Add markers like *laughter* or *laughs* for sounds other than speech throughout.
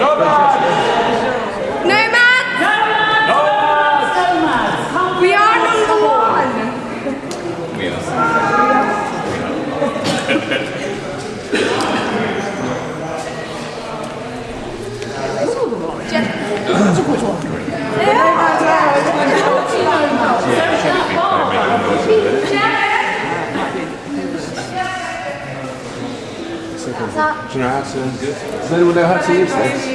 We are number one. We are. Do you know how to? Does anyone know how to use this?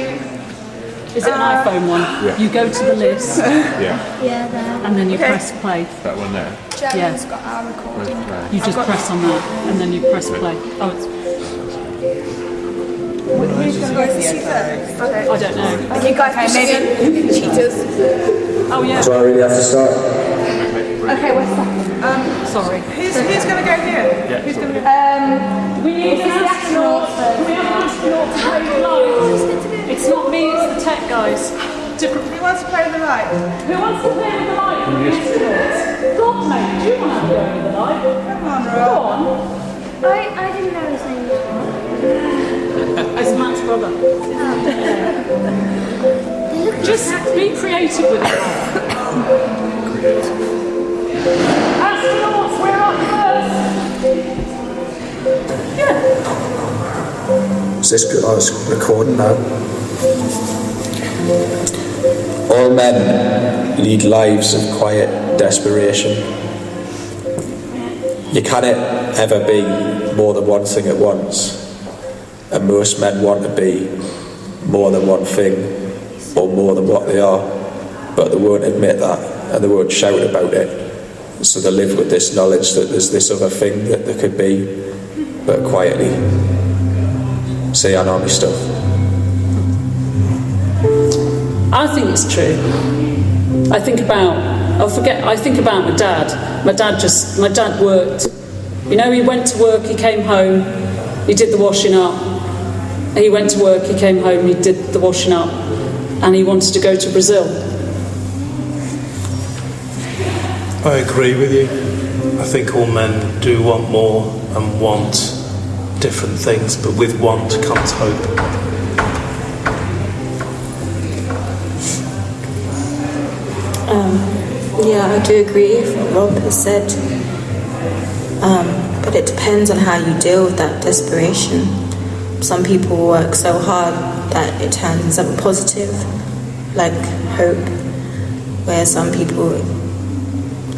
Is it an uh, iPhone one? Yeah. You go to the list *laughs* Yeah, Yeah, there. and then you Okay. press play. that one there. Jeremy's got our recording. You just press on that and then you press play. Oh, it's, Who's going to go see first? Okay. I don't know. You guys maybe *laughs* cheaters. Oh yeah. Do I really have to start? Okay, what's that? Sorry. Who's, who's going to go here? Yeah, Who's going to go? Um, We need an astronaut. We have an astronaut to play the light? It's not me, it's the tech guys. Different. who wants to play the light? Who wants to play with the light? From the astronauts? God, mate, do you want to play with the light? Come on, Go on. I, I didn't know his name was *laughs* It's Matt's brother. Just be creative with it. *laughs* Is this good? Oh, it's recording now. All men lead lives of quiet desperation. You cannot ever be more than one thing at once, and most men want to be more than one thing or more than what they are, but they won't admit that and they won't shout about it. So they live with this knowledge that there's this other thing that they could be, but quietly say unarmy stuff. I think it's true. I think about, I forget, I think about my dad. My dad just, my dad worked. You know, he went to work, he came home, he did the washing up. He went to work, he came home, he did the washing up, and he wanted to go to Brazil. I agree with you. I think all men do want more and want different things, but with want comes hope. Yeah, I do agree with what Rob has said. Um, but it depends on how you deal with that desperation. Some people work so hard that it turns into something positive, like hope, where some people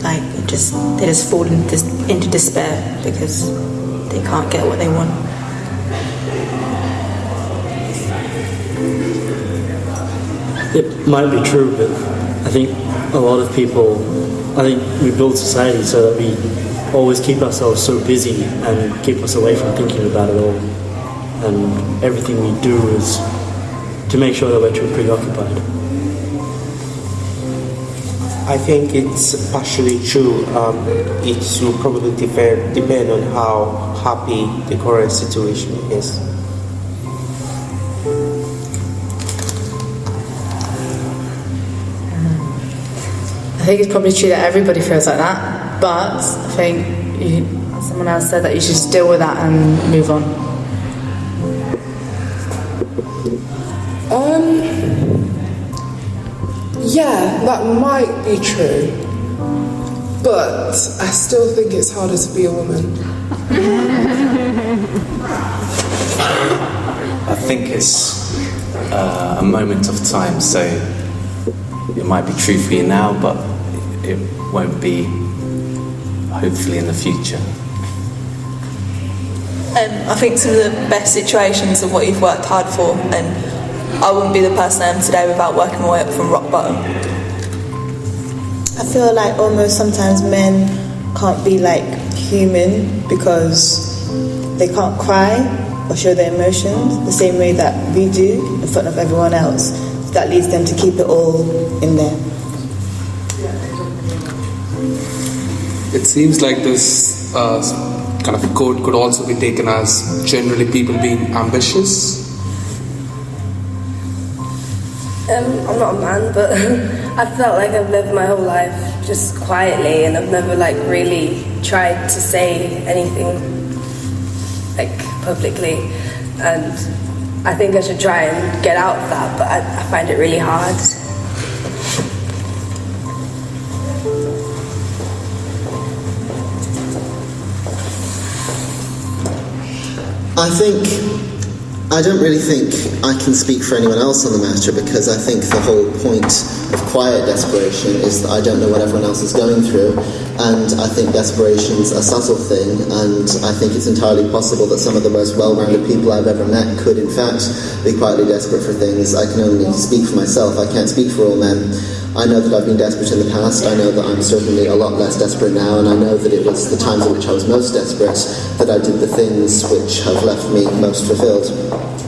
like just they just fall into, into despair because they can't get what they want. It might be true, but I think a lot of people, I think we build society so that we always keep ourselves so busy and keep us away from thinking about it all. And everything we do is to make sure that we're too preoccupied. I think it's partially true. Um, it will probably depend, depend on how happy the current situation is. I think it's probably true that everybody feels like that, but I think you, someone else said that you should just deal with that and move on. Um, yeah, that might be true, but I still think it's harder to be a woman. I think it's uh, a moment of time, so it might be true for you now, but it won't be hopefully in the future. Um, I think some of the best situations are what you've worked hard for, and I wouldn't be the person I am today without working my way up from rock bottom. I feel like almost sometimes men can't be like human because they can't cry or show their emotions the same way that we do in front of everyone else. That leads them to keep it all in there. It seems like this uh, kind of code could also be taken as generally people being ambitious. Um, I'm not a man, but *laughs* I felt like I've lived my whole life just quietly, and I've never like really tried to say anything like publicly. And I think I should try and get out of that, but I, I find it really hard. I think I don't really think I can speak for anyone else on the matter because I think the whole point of quiet desperation is that I don't know what everyone else is going through, and I think desperation's a subtle thing, and I think it's entirely possible that some of the most well-rounded people I've ever met could, in fact, be quietly desperate for things. I can only speak for myself. I can't speak for all men. I know that I've been desperate in the past. I know that I'm certainly a lot less desperate now, and I know that it was the times in which I was most desperate that I did the things which have left me most fulfilled.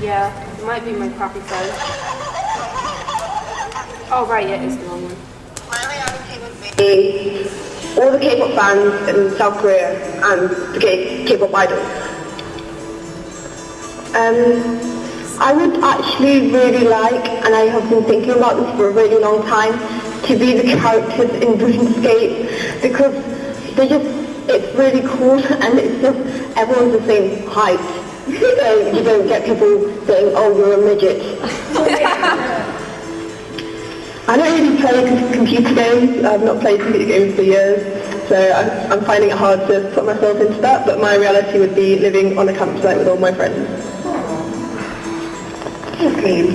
Yeah, it might be my crappy phone. Oh, right, yeah, it's the wrong one. All the K-pop bands in South Korea and the K-pop idols. Um, I would actually really like, and I have been thinking about this for a really long time, to be the characters in Dreamscape because they just, it's really cool *laughs* and it's just, everyone's the same height. *laughs* So you don't get people saying, oh, you're a midget. *laughs* I don't really play computer games. I've not played computer games for years, so I'm, I'm finding it hard to put myself into that. But my reality would be living on a campsite with all my friends. Okay,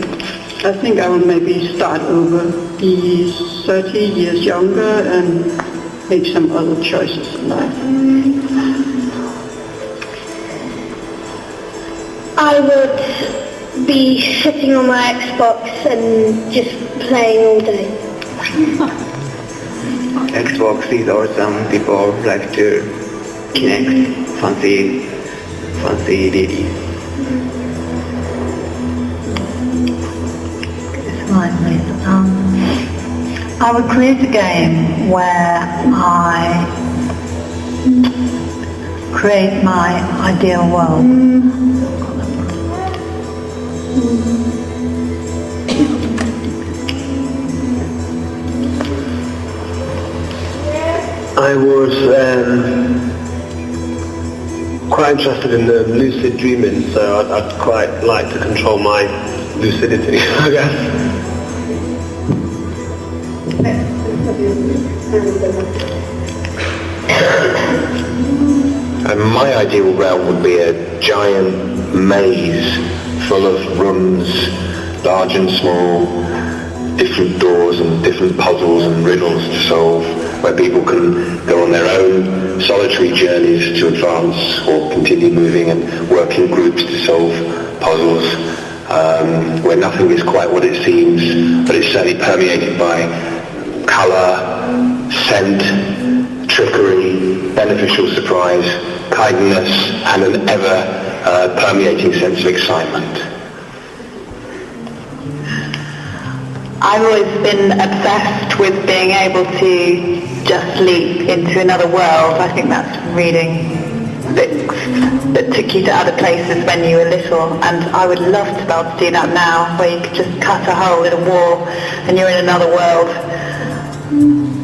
I think I will maybe start over, be 30 years younger and make some other choices in life. I would be sitting on my Xbox and just playing all day. *laughs* Xbox is awesome. People like to connect fancy, fancy ladies. It's mine, please. Um, I would create a game where I create my ideal world. I was um, quite interested in the lucid dreaming, so I'd, I'd quite like to control my lucidity, *laughs* I guess. And my ideal realm would be a giant maze full of rooms, large and small, different doors and different puzzles and riddles to solve, where people can go on their own solitary journeys to advance or continue moving and work in groups to solve puzzles, um, where nothing is quite what it seems, but it's certainly permeated by colour, scent, trickery, beneficial surprise, kindness, and an ever uh, permeating sense of excitement. I've always been obsessed with being able to just leap into another world. I think that's reading books that took you to other places when you were little and I would love to be able to do that now where you could just cut a hole in a wall and you're in another world.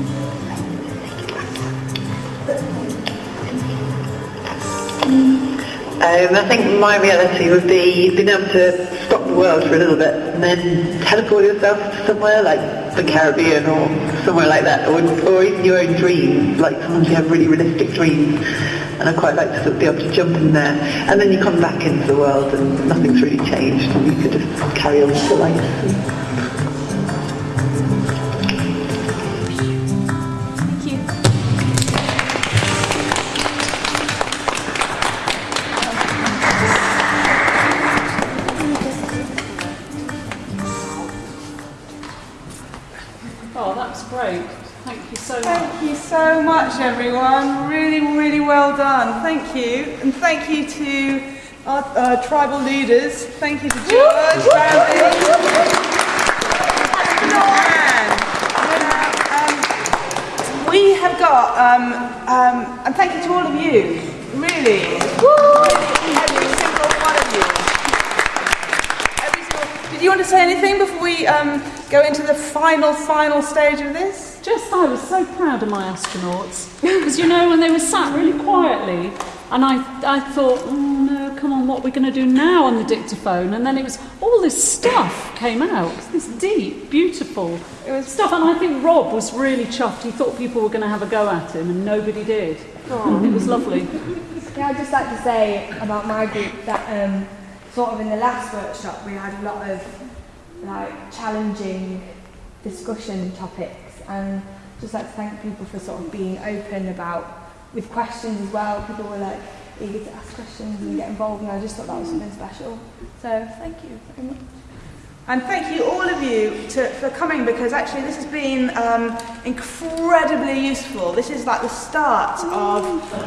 Um, I think my reality would be being able to stop the world for a little bit and then teleport yourself to somewhere like the Caribbean or somewhere like that, or, or even your own dreams. Like sometimes you have really realistic dreams, and I quite like to sort of be able to jump in there. And then you come back into the world and nothing's really changed, and you could just carry on with your life. Much, everyone. Really, really well done. Thank you. And thank you to our uh, tribal leaders. Thank you to George, Bambi. Um, we have got, um, um, and thank you to all of you, really. Every single one of you. Every single- Did you want to say anything before we um, go into the final, final stage of this? Just, I was so proud of my astronauts because you know when they were sat really quietly, and I, I thought, oh no, come on, what are we going to do now on the dictaphone? And then it was all this stuff came out, this deep, beautiful it was stuff, and I think Rob was really chuffed. He thought people were going to have a go at him, and nobody did. It was lovely. Yeah, I'd just like to say about my group that um, sort of in the last workshop we had a lot of like challenging discussion topics and just like to thank people for sort of being open about with questions as well. People were like eager to ask questions and get involved and I just thought that was something special. So thank you very much. And thank you all of you to, for coming because actually this has been um, incredibly useful. This is like the start of,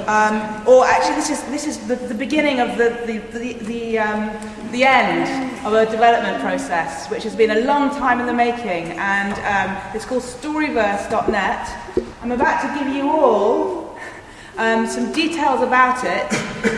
um, or actually this is, this is the, the beginning of the, the, the, the, um, the end of a development process which has been a long time in the making and um, it's called storyverse.net. I'm about to give you all um, some details about it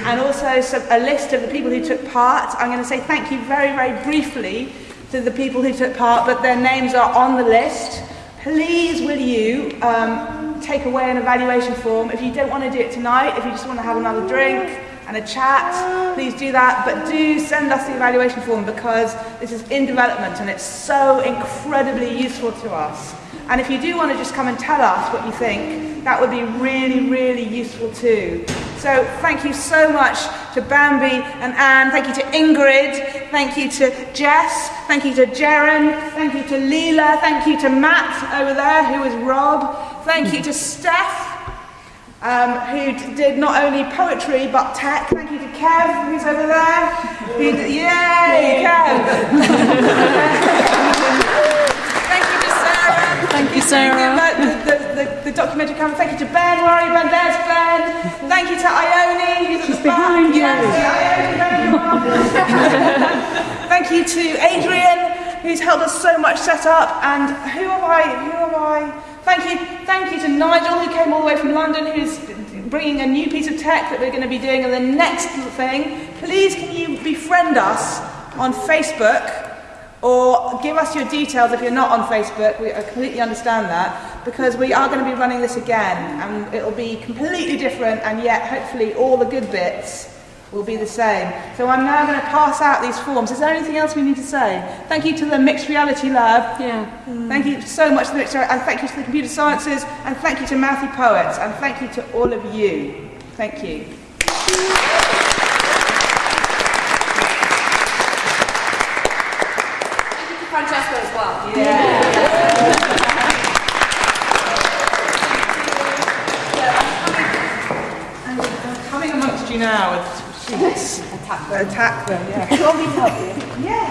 and also some, a list of the people who took part. I'm going to say thank you very, very briefly to the people who took part, but their names are on the list. Please, will you um, take away an evaluation form? If you don't want to do it tonight, if you just want to have another drink and a chat, please do that. But do send us the evaluation form because this is in development and it's so incredibly useful to us. And if you do want to just come and tell us what you think, that would be really, really useful too. So thank you so much to Bambi and Anne. Thank you to Ingrid. Thank you to Jess. Thank you to Jaren. Thank you to Leela. Thank you to Matt over there, who is Rob. Thank you to Steph. Um, who did not only poetry but tech. Thank you to Kev, who's over there. Who d- yay, Kev! *laughs* Thank you to Sarah. Thank you, Sarah. The, the, the, the documentary camera. Thank you to Ben. Where are you, Ben? There's Ben. Thank you to Ione, who's at She's the back. behind you. Yes, Ione, there you are. Thank you to Adrian, who's helped us so much set up. And who have I? Who have I? Thank you, thank you to Nigel, who came all the way from London, who's bringing a new piece of tech that we're going to be doing. And the next thing, please can you befriend us on Facebook or give us your details if you're not on Facebook. We I completely understand that because we are going to be running this again and it'll be completely different and yet hopefully all the good bits will be the same. So I'm now going to pass out these forms. Is there anything else we need to say? Thank you to the Mixed Reality Lab. Yeah. Thank you so much to the Mixed Reality and thank you to the Computer Sciences and thank you to Mouthy Poets and thank you to all of you. Thank you. Thank you to Francesca as well. Coming amongst you now. *laughs* Attack them. Attack them, yeah. Do you want me to help you? Yes.